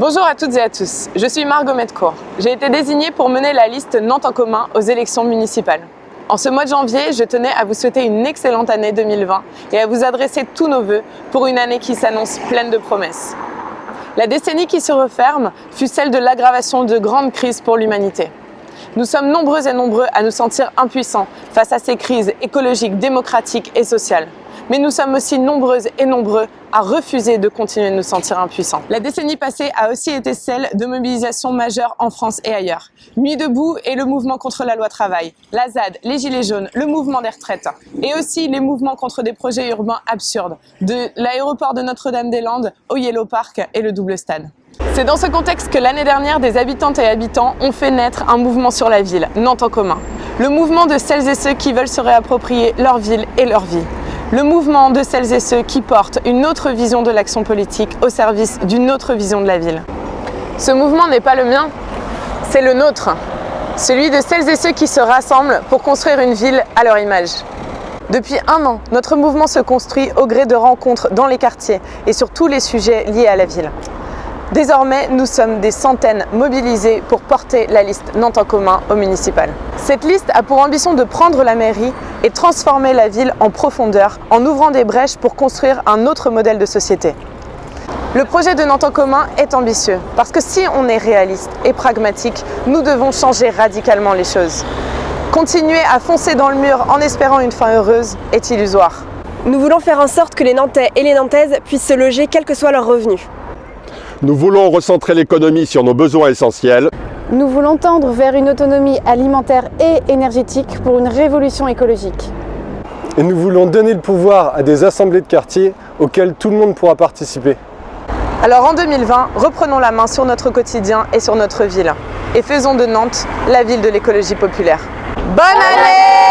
Bonjour à toutes et à tous, je suis Margot Metcourt. J'ai été désignée pour mener la liste Nantes en commun aux élections municipales. En ce mois de janvier, je tenais à vous souhaiter une excellente année 2020 et à vous adresser tous nos vœux pour une année qui s'annonce pleine de promesses. La décennie qui se referme fut celle de l'aggravation de grandes crises pour l'humanité. Nous sommes nombreux et nombreux à nous sentir impuissants face à ces crises écologiques, démocratiques et sociales. Mais nous sommes aussi nombreuses et nombreux à refuser de continuer de nous sentir impuissants. La décennie passée a aussi été celle de mobilisations majeures en France et ailleurs. Nuit debout et le mouvement contre la loi travail, la ZAD, les Gilets jaunes, le mouvement des retraites et aussi les mouvements contre des projets urbains absurdes, de l'aéroport de Notre-Dame-des-Landes au Yellow Park et le double stade. C'est dans ce contexte que l'année dernière, des habitantes et habitants ont fait naître un mouvement sur la ville, Nantes en commun. Le mouvement de celles et ceux qui veulent se réapproprier leur ville et leur vie. Le mouvement de celles et ceux qui portent une autre vision de l'action politique au service d'une autre vision de la ville. Ce mouvement n'est pas le mien, c'est le nôtre. Celui de celles et ceux qui se rassemblent pour construire une ville à leur image. Depuis un an, notre mouvement se construit au gré de rencontres dans les quartiers et sur tous les sujets liés à la ville. Désormais, nous sommes des centaines mobilisés pour porter la liste Nantes en commun au municipal. Cette liste a pour ambition de prendre la mairie et transformer la ville en profondeur en ouvrant des brèches pour construire un autre modèle de société. Le projet de Nantes en commun est ambitieux parce que si on est réaliste et pragmatique, nous devons changer radicalement les choses. Continuer à foncer dans le mur en espérant une fin heureuse est illusoire. Nous voulons faire en sorte que les Nantais et les Nantaises puissent se loger quels que soient leurs revenus. Nous voulons recentrer l'économie sur nos besoins essentiels. Nous voulons tendre vers une autonomie alimentaire et énergétique pour une révolution écologique. Et nous voulons donner le pouvoir à des assemblées de quartier auxquelles tout le monde pourra participer. Alors en 2020, reprenons la main sur notre quotidien et sur notre ville. Et faisons de Nantes la ville de l'écologie populaire. Bonne année